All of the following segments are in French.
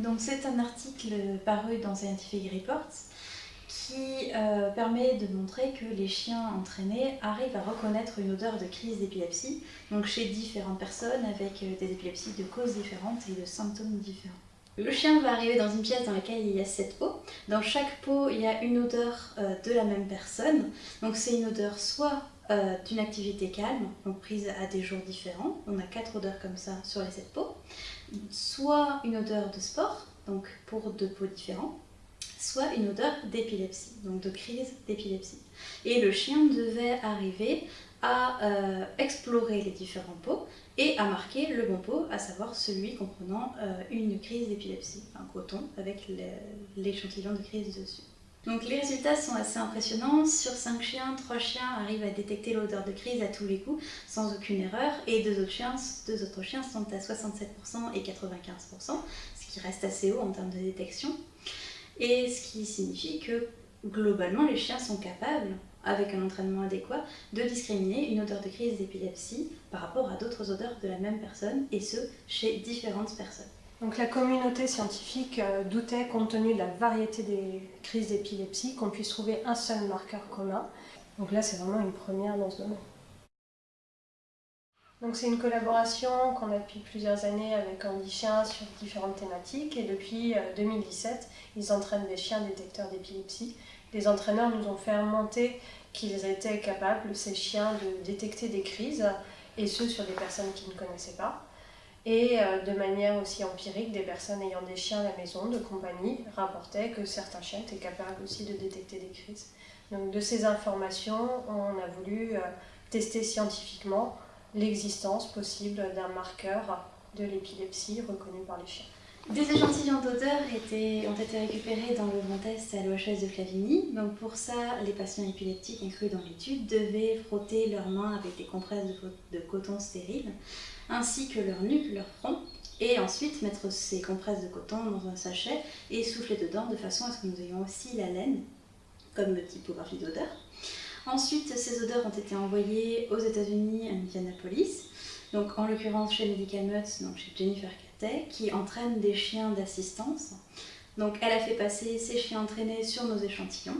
Donc c'est un article paru dans Scientific Reports qui euh, permet de montrer que les chiens entraînés arrivent à reconnaître une odeur de crise d'épilepsie, donc chez différentes personnes avec euh, des épilepsies de causes différentes et de symptômes différents. Le chien va arriver dans une pièce dans laquelle il y a sept pots. Dans chaque pot, il y a une odeur euh, de la même personne. Donc c'est une odeur soit d'une activité calme, donc prise à des jours différents. On a quatre odeurs comme ça sur les sept pots. Soit une odeur de sport, donc pour deux pots différents soit une odeur d'épilepsie, donc de crise d'épilepsie. Et le chien devait arriver à euh, explorer les différents pots et à marquer le bon pot, à savoir celui comprenant euh, une crise d'épilepsie, un coton avec l'échantillon de crise dessus. Donc les résultats sont assez impressionnants. Sur 5 chiens, 3 chiens arrivent à détecter l'odeur de crise à tous les coups sans aucune erreur et 2 autres chiens, deux autres chiens sont à 67% et 95%, ce qui reste assez haut en termes de détection et ce qui signifie que globalement les chiens sont capables, avec un entraînement adéquat, de discriminer une odeur de crise d'épilepsie par rapport à d'autres odeurs de la même personne, et ce, chez différentes personnes. Donc la communauté scientifique euh, doutait, compte tenu de la variété des crises d'épilepsie, qu'on puisse trouver un seul marqueur commun. Donc là, c'est vraiment une première dans ce domaine. C'est une collaboration qu'on a depuis plusieurs années avec Andy Chien sur différentes thématiques et depuis 2017, euh, ils entraînent des chiens détecteurs d'épilepsie. Les entraîneurs nous ont fait remonter qu'ils étaient capables, ces chiens, de détecter des crises et ce sur des personnes qui ne connaissaient pas. Et euh, de manière aussi empirique, des personnes ayant des chiens à la maison, de compagnie, rapportaient que certains chiens étaient capables aussi de détecter des crises. Donc de ces informations, on a voulu euh, tester scientifiquement l'existence possible d'un marqueur de l'épilepsie reconnu par les chiens. Des échantillons d'odeur ont été récupérés dans le grand test à l'OHS de Clavigny. Donc pour ça, les patients épileptiques inclus dans l'étude devaient frotter leurs mains avec des compresses de, coton stérile, ainsi que leur nuque, leur front, et ensuite mettre ces compresses de coton dans un sachet et souffler dedans de façon à ce que nous ayons aussi la laine comme typographie d'odeur. Ensuite, ces odeurs ont été envoyées aux États-Unis, à Indianapolis, donc en l'occurrence chez Medical Mutt, donc chez Jennifer Qui entraîne des chiens d'assistance. Donc elle a fait passer ces chiens entraînés sur nos échantillons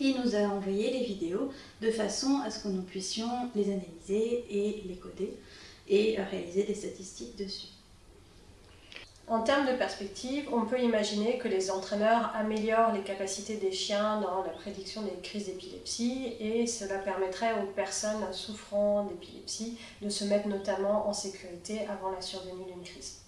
et nous a envoyé les vidéos de façon à ce que nous puissions les analyser et les coder et réaliser des statistiques dessus. En termes de perspective, on peut imaginer que les entraîneurs améliorent les capacités des chiens dans la prédiction des crises d'épilepsie et cela permettrait aux personnes souffrant d'épilepsie de se mettre notamment en sécurité avant la survenue d'une crise.